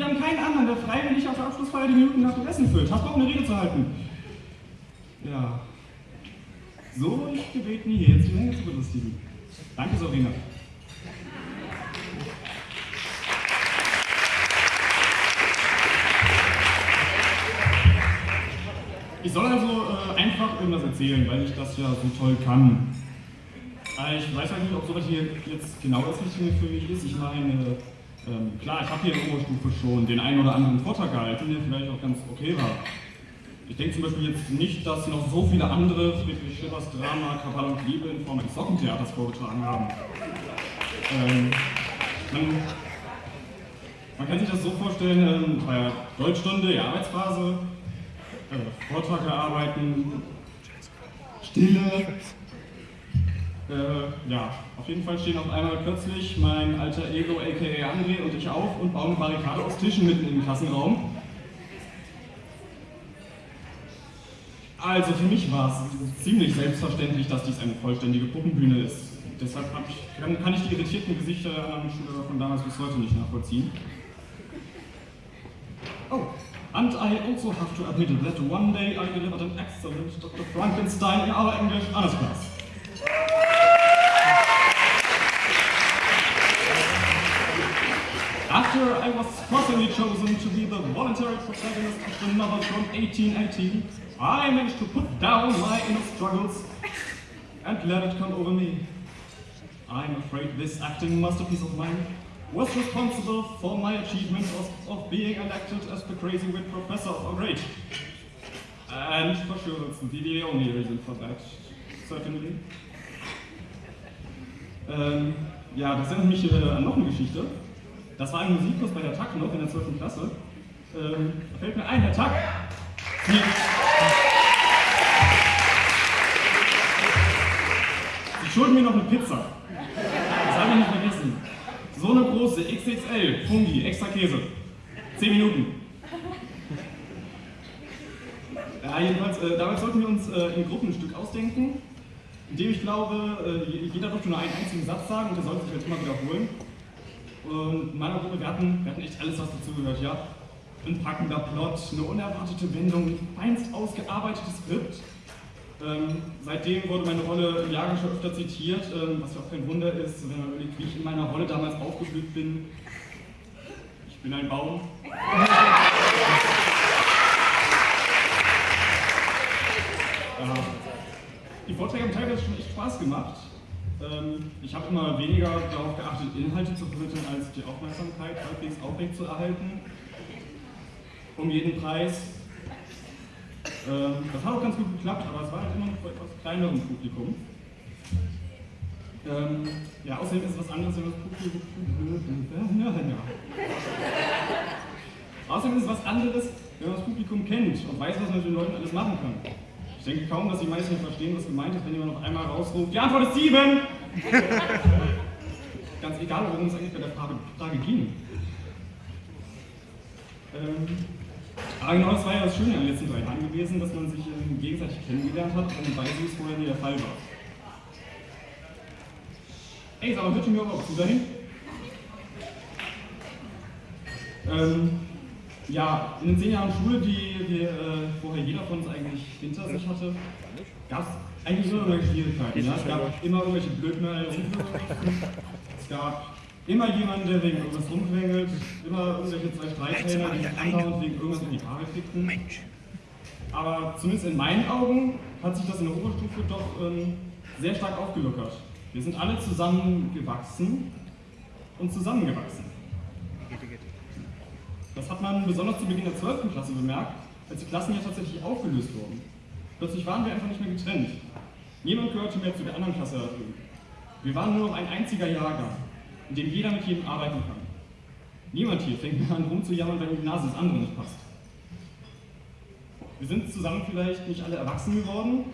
wir haben keinen anderen, der freiwillig auf der Abschlussfeier die Minuten nach dem Essen füllt. Hast du auch eine Rede zu halten? Ja. So wurde ich gebeten, hier jetzt die Menge zu belustigen. Danke, Sorina. Ich soll also äh, einfach irgendwas erzählen, weil ich das ja so toll kann. Äh, ich weiß halt nicht, ob sowas hier jetzt genau das Richtige für mich ist. Ich meine, ähm, klar, ich habe hier in der Oberstufe schon den einen oder anderen Vortrag gehalten, der vielleicht auch ganz okay war. Ich denke zum Beispiel jetzt nicht, dass noch so viele andere Friedrich Schillers Drama Kabal und Liebe in Form eines Sockentheaters vorgetragen haben. Ähm, man, man, kann sich das so vorstellen, ähm, bei der Deutschstunde, die Arbeitsphase, äh, Vortrag erarbeiten, Stille. Äh, ja, auf jeden Fall stehen auf einmal plötzlich mein alter Ego, aka André und ich auf und bauen eine Barrikade aus Tischen mitten im Klassenraum. Also für mich war es ziemlich selbstverständlich, dass dies eine vollständige Puppenbühne ist. Deshalb ich, kann ich die irritierten Gesichter der Schule von damals bis heute nicht nachvollziehen. Oh, And I also have to admit that one day I delivered an excellent Dr. Frankenstein in our English honors class. Chosen to be the voluntary protagonist of the novel from 1818, I managed to put down my inner struggles and let it come over me. I'm afraid this acting masterpiece of mine was responsible for my achievement of, of being elected as the crazy wit professor of our grade. And for sure, that's the only reason for that, certainly. Ähm, ja, das erinnert mich äh, an noch eine Geschichte. Das war ein Musikkurs bei der TAC noch in der 12. Klasse. Ähm, fällt mir ein, Herr TAC. Sie, Sie schulden mir noch eine Pizza. Das habe ich nicht vergessen. So eine große XXL Fungi, extra Käse. 10 Minuten. Ja, jedenfalls, äh, damals sollten wir uns äh, ein Gruppenstück ausdenken, in dem ich glaube, äh, jeder durfte nur einen einzigen Satz sagen und der sollte sich jetzt immer wiederholen. Und in meiner Gruppe, wir hatten, wir hatten echt alles, was dazugehört, ja. Ein packender Plot, eine unerwartete Wendung, ein feinst ausgearbeitetes Skript, ähm, seitdem wurde meine Rolle im Jahrgang schon öfter zitiert, ähm, was ja auch kein Wunder ist, wenn man überlegt, wie ich in meiner Rolle damals aufgeblüht bin. Ich bin ein Baum. ja. Die Vorträge haben teilweise schon echt Spaß gemacht. Ähm, ich habe immer weniger darauf geachtet, Inhalte zu vermitteln, als die Aufmerksamkeit halbwegs aufrecht zu erhalten. Um jeden Preis. Ähm, das hat auch ganz gut geklappt, aber es war halt immer noch etwas kleinerem Publikum. Ähm, ja, außerdem ist es was anderes, wenn das Publikum. Ja, ja. Außerdem ist es was anderes, wenn man das Publikum kennt und weiß, was man mit den Leuten alles machen kann. Ich denke kaum, dass die meisten verstehen, was gemeint ist, wenn jemand noch einmal rausruft, die Antwort ist sieben! Ganz egal, worum es eigentlich bei der Frage, Frage ging. Ähm, aber genau das war ja das Schöne an den letzten drei Jahren gewesen, dass man sich ähm, gegenseitig kennengelernt hat, wobei es vorher nie der Fall war. Ey, sag mal, bitte mir auch zu dahin. Ähm, ja, in den zehn Jahren Schule, die, die äh, vorher jeder von uns eigentlich hinter sich hatte, gab es eigentlich immer irgendwelche Schwierigkeiten. Ja? Es gab immer irgendwelche Blödmeldungen. es gab Immer jemand, der wegen irgendwas rumquengelt, immer irgendwelche zwei Streithähner, die sich andauernd wegen irgendwas in die Haare fickten. Aber zumindest in meinen Augen hat sich das in der Oberstufe doch ähm, sehr stark aufgelockert. Wir sind alle zusammengewachsen und zusammengewachsen. Man besonders zu Beginn der 12. Klasse bemerkt, als die Klassen ja tatsächlich aufgelöst wurden. Plötzlich waren wir einfach nicht mehr getrennt. Niemand gehörte mehr zu der anderen Klasse dazu. Wir waren nur noch ein einziger Jahrgang in dem jeder mit jedem arbeiten kann. Niemand hier fängt an rumzujammern, wenn die Nase des anderen nicht passt. Wir sind zusammen vielleicht nicht alle erwachsen geworden.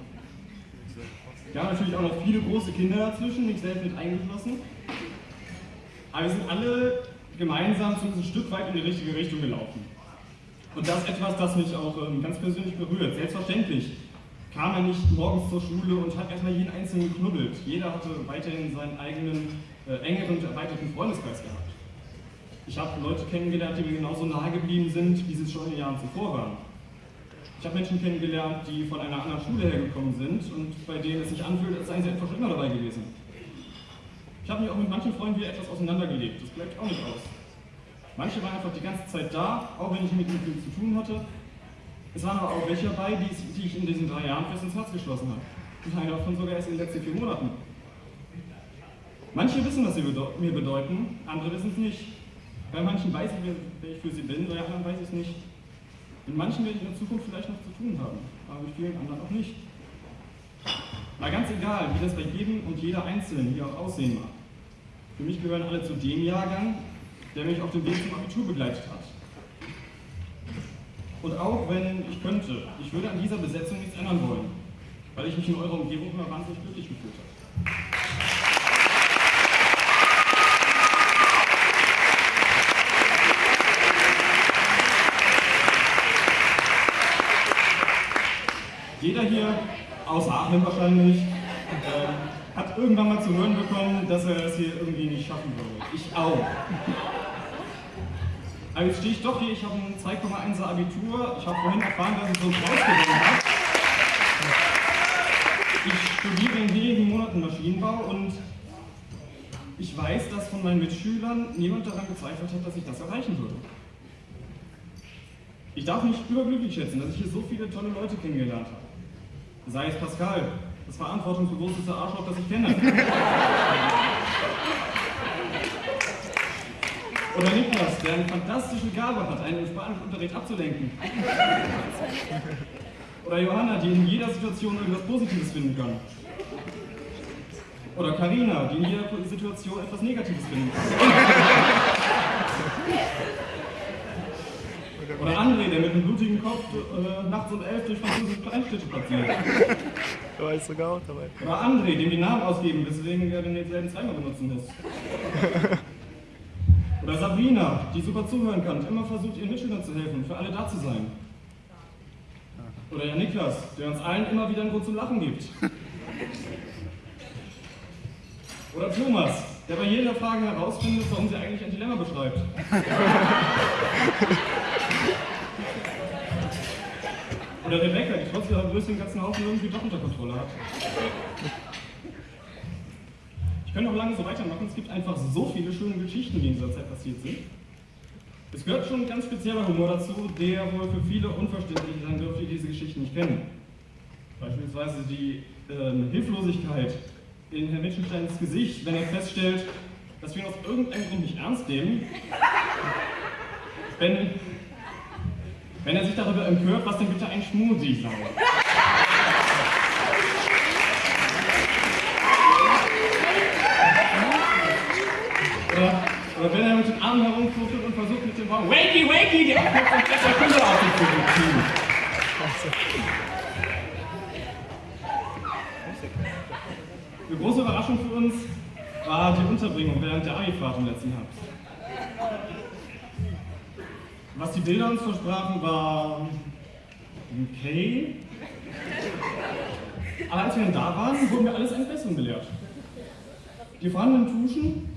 Wir haben natürlich auch noch viele große Kinder dazwischen, mich selbst mit eingeschlossen. Aber wir sind alle gemeinsam zumindest ein Stück weit in die richtige Richtung gelaufen. Und das ist etwas, das mich auch ähm, ganz persönlich berührt. Selbstverständlich kam er nicht morgens zur Schule und hat erstmal jeden Einzelnen geknubbelt. Jeder hatte weiterhin seinen eigenen äh, engeren und erweiterten Freundeskreis gehabt. Ich habe Leute kennengelernt, die mir genauso nahe geblieben sind, wie sie es schon in den Jahren zuvor waren. Ich habe Menschen kennengelernt, die von einer anderen Schule hergekommen sind und bei denen es sich anfühlt, als seien sie einfach schon immer dabei gewesen. Ich habe mich auch mit manchen Freunden wieder etwas auseinandergelebt, das bleibt auch nicht aus. Manche waren einfach die ganze Zeit da, auch wenn ich mit ihnen viel zu tun hatte. Es waren aber auch welche dabei, die, ich in diesen drei Jahren fest ins Herz geschlossen habe. Und einer davon sogar erst in den letzten vier Monaten. Manche wissen, was sie mir bedeuten, andere wissen es nicht. Bei manchen weiß ich, wer ich für sie bin, bei anderen weiß ich es nicht. Mit manchen werde ich in der Zukunft vielleicht noch zu tun haben, aber mit vielen anderen auch nicht. Mal ganz egal, wie das bei jedem und jeder Einzelnen hier auch aussehen mag. Für mich gehören alle zu dem Jahrgang, der mich auf dem Weg zum Abitur begleitet hat. Und auch wenn ich könnte, ich würde an dieser Besetzung nichts ändern wollen, weil ich mich in eurer Umgebung immer wahnsinnig glücklich gefühlt habe. Jeder hier, außer Aachen wahrscheinlich, äh, hat irgendwann mal zu hören bekommen, dass er es hier irgendwie nicht schaffen würde. Ich auch. Aber jetzt stehe ich doch hier, ich habe ein 2,1er Abitur. Ich habe vorhin erfahren, dass ich so einen Preis gewonnen habe. Ich studiere in wenigen Monaten Maschinenbau und ich weiß, dass von meinen Mitschülern niemand daran gezweifelt hat, dass ich das erreichen würde. Ich darf mich überglücklich schätzen, dass ich hier so viele tolle Leute kennengelernt habe sei es Pascal, das verantwortungsbewussteste Arschloch, das ich kenne. Oder Niklas, der eine fantastische Gabe hat, einen im Spanischunterricht abzulenken. Oder Johanna, die in jeder Situation irgendwas Positives finden kann. Oder Karina, die in jeder Situation etwas Negatives finden kann. Oder André, der mit einem blutigen Kopf äh, nachts um elf durch französische Kleinstädte platziert. Du weißt sogar auch dabei. Oder André, dem die Namen ausgeben, weswegen er denselben zweimal benutzen muss. Oder Sabrina, die super zuhören kann, immer versucht, ihren Mitschülern zu helfen, für alle da zu sein. Oder ja Niklas, der uns allen immer wieder einen Grund zum Lachen gibt. Oder Thomas, der bei jeder Frage herausfindet, warum sie eigentlich ein Dilemma beschreibt. Oder Trotz ihrer Größe den ganzen Haufen irgendwie doch unter Kontrolle hat. Ich könnte noch lange so weitermachen, es gibt einfach so viele schöne Geschichten, die in dieser Zeit passiert sind. Es gehört schon ein ganz spezieller Humor dazu, der wohl für viele unverständlich sein dürfte, die diese Geschichten nicht kennen. Beispielsweise die äh, Hilflosigkeit in Herrn Wittgensteins Gesicht, wenn er feststellt, dass wir ihn aus irgendeinem Grund nicht ernst nehmen, wenn wenn er sich darüber empört, was denn bitte ein Schmusi sei. Oder, oder wenn er mit den Armen herumfuchtelt und versucht mit dem Wort Wakey, Wakey, die Aufmerksamkeit der Kinder auf sich zu beziehen. Eine große Überraschung für uns war die Unterbringung während der Abi-Fahrt im letzten Herbst. Was die Bilder uns versprachen, war okay. Aber als wir dann da waren, wurden wir alles eines Besseren belehrt. Die vorhandenen Tuschen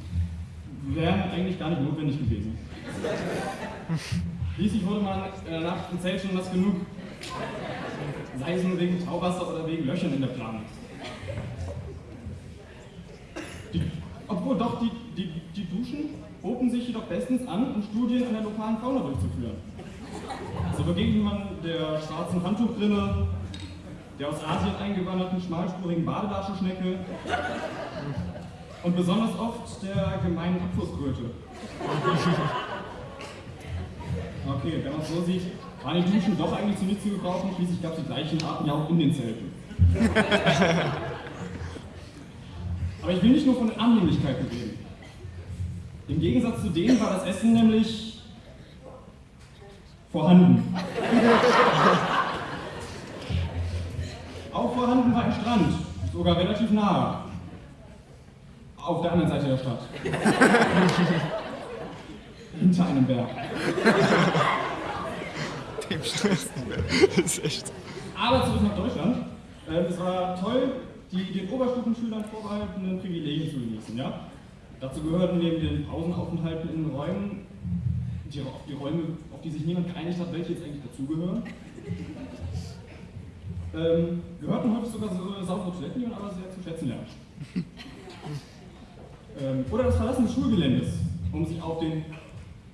wären eigentlich gar nicht notwendig gewesen. Schließlich wurde man in der Nacht im Zelt schon was genug. Sei es nur wegen Tauwasser oder wegen Löchern in der Planung. Obwohl doch, die, die, die Duschen boten sich jedoch bestens an, um Studien an der lokalen Fauna durchzuführen. So begegnet man der schwarzen Handtuchbrille, der aus Asien eingewanderten schmalspurigen Badelatschenschnecke und besonders oft der gemeinen Abflusskröte. Okay, wenn man es so sieht, waren die Duschen doch eigentlich zu nichts zu gebrauchen, schließlich gab es die gleichen Arten ja auch in den Zelten. Aber ich will nicht nur von Annehmlichkeiten reden. Im Gegensatz zu denen war das Essen nämlich vorhanden. Auch vorhanden war ein Strand, sogar relativ nahe. Auf der anderen Seite der Stadt. Hinter einem Berg. Dem Schlüsselberg. Das ist echt. Aber zurück nach Deutschland. Äh, es war toll, die den Oberstufenschülern vorbehaltenen Privilegien zu genießen. Ja? Dazu gehörten neben den Pausenaufenthalten in Räumen die, auf die Räume, auf die sich niemand geeinigt hat, welche jetzt eigentlich dazugehören. Ähm, gehörten häufig sogar so saubere Toiletten, die man aber sehr zu schätzen lernt. Ähm, oder das Verlassen des Schulgeländes, um sich auf den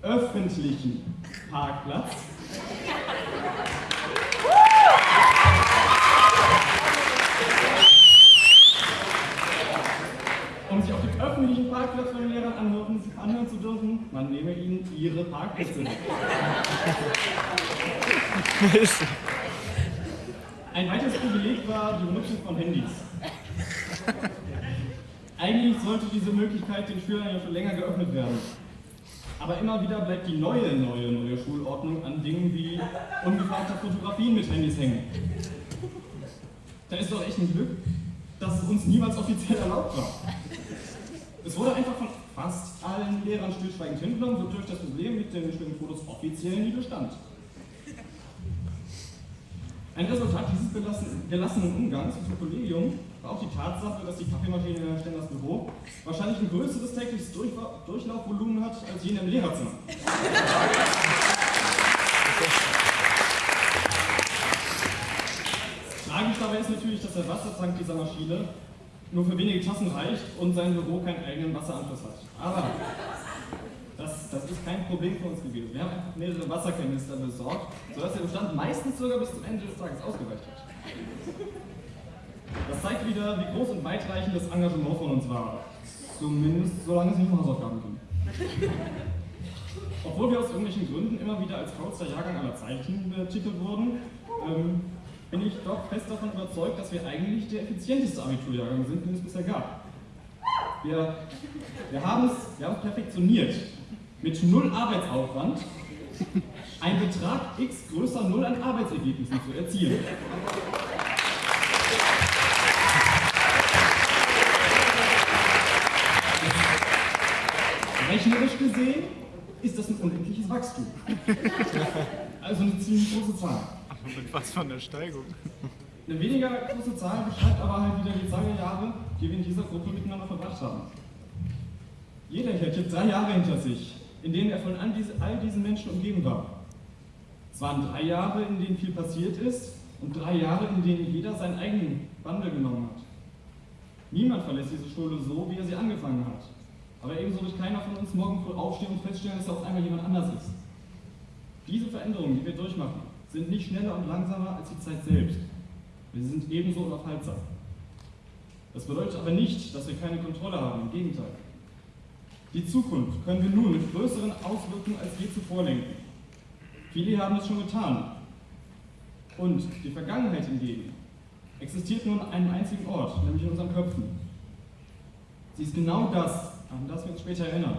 öffentlichen Parkplatz um sich auf dem öffentlichen Parkplatz von den Lehrern anhören, anhören zu dürfen, man nehme ihnen ihre Parkplätze weg. Ein weiteres Privileg war die Benutzung von Handys. Eigentlich sollte diese Möglichkeit den Schülern ja schon länger geöffnet werden. Aber immer wieder bleibt die neue, neue, neue Schulordnung an Dingen wie ungefragter Fotografien mit Handys hängen. Da ist doch echt ein Glück, dass es uns niemals offiziell erlaubt war. Es wurde einfach von fast allen Lehrern stillschweigend hingenommen, wodurch das Problem mit den schönen Fotos offiziell nie bestand. Ein Resultat dieses gelassenen Umgangs mit dem Kollegium war auch die Tatsache, dass die Kaffeemaschine in Stenders Büro wahrscheinlich ein größeres tägliches Durchlaufvolumen hat als jene im Lehrerzimmer. Tragisch dabei ist natürlich, dass der Wassertank dieser Maschine nur für wenige Tassen reicht und sein Büro keinen eigenen Wasseranschluss hat. Aber das, ist kein Problem für uns gewesen. Wir haben einfach mehrere Wasserkanister besorgt, sodass der Bestand meistens sogar bis zum Ende des Tages ausgereicht hat. Das zeigt wieder, wie groß und weitreichend das Engagement von uns war. Zumindest solange es nicht um Hausaufgaben ging. Obwohl wir aus irgendwelchen Gründen immer wieder als faulster Jahrgang aller Zeichen betitelt wurden, ähm, bin ich doch fest davon überzeugt, dass wir eigentlich der effizienteste Abiturjahrgang sind, den es bisher gab. Wir, wir haben es perfektioniert. Mit null Arbeitsaufwand ein Betrag x größer null an Arbeitsergebnissen zu erzielen. Rechnerisch gesehen ist das ein unendliches Wachstum. Also eine ziemlich große Zahl. Mit was von der Steigung? Eine weniger große Zahl beschreibt aber halt wieder die der Jahre, die wir in dieser Gruppe miteinander verbracht haben. Jeder hier hat jetzt drei Jahre hinter sich, in denen er von all diesen Menschen umgeben war. Es waren drei Jahre, in denen viel passiert ist und drei Jahre, in denen jeder seinen eigenen Wandel genommen hat. Niemand verlässt diese Schule so, wie er sie angefangen hat. Aber ebenso wird keiner von uns morgen früh aufstehen und feststellen, dass er auf einmal jemand anders ist. Diese Veränderungen, die wir durchmachen, sind nicht schneller und langsamer als die Zeit selbst. Wir sind ebenso unaufhaltsam. Das bedeutet aber nicht, dass wir keine Kontrolle haben, im Gegenteil. Die Zukunft können wir nun mit größeren Auswirkungen als je zuvor lenken. Viele haben es schon getan. Und die Vergangenheit hingegen existiert nur an einem einzigen Ort, nämlich in unseren Köpfen. Sie ist genau das, an das wir uns später erinnern.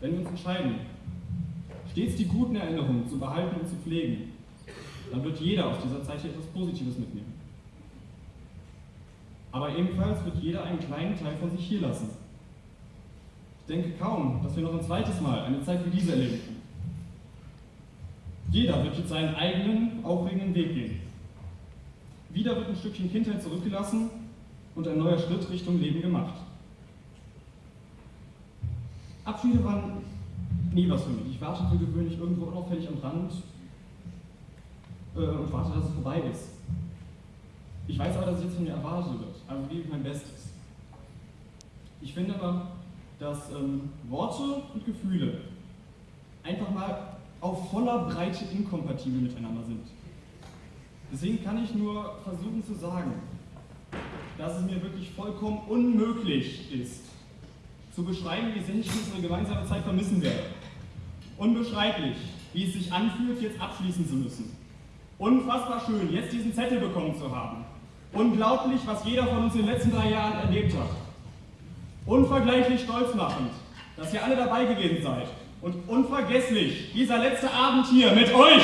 Wenn wir uns entscheiden, stets die guten Erinnerungen zu behalten und zu pflegen, dann wird jeder aus dieser Zeit etwas Positives mitnehmen. Aber ebenfalls wird jeder einen kleinen Teil von sich hier lassen. Ich denke kaum, dass wir noch ein zweites Mal eine Zeit wie diese erleben können. Jeder wird jetzt seinen eigenen, aufregenden Weg gehen. Wieder wird ein Stückchen Kindheit zurückgelassen und ein neuer Schritt Richtung Leben gemacht. Abschiede waren nie was für mich. Ich wartete gewöhnlich irgendwo unauffällig am Rand äh, und warte, dass es vorbei ist. Ich weiß aber, dass es jetzt von mir erwartet wird, also gebe ich mein Bestes. Ich finde aber, dass ähm, Worte und Gefühle einfach mal auf voller Breite inkompatibel miteinander sind. Deswegen kann ich nur versuchen zu sagen, dass es mir wirklich vollkommen unmöglich ist, zu beschreiben, wie sehr ich unsere gemeinsame Zeit vermissen werde. Unbeschreiblich, wie es sich anfühlt, jetzt abschließen zu müssen. Unfassbar schön, jetzt diesen Zettel bekommen zu haben. Unglaublich, was jeder von uns in den letzten drei Jahren erlebt hat. Unvergleichlich stolz machend, dass ihr alle dabei gewesen seid. Und unvergesslich, dieser letzte Abend hier mit euch.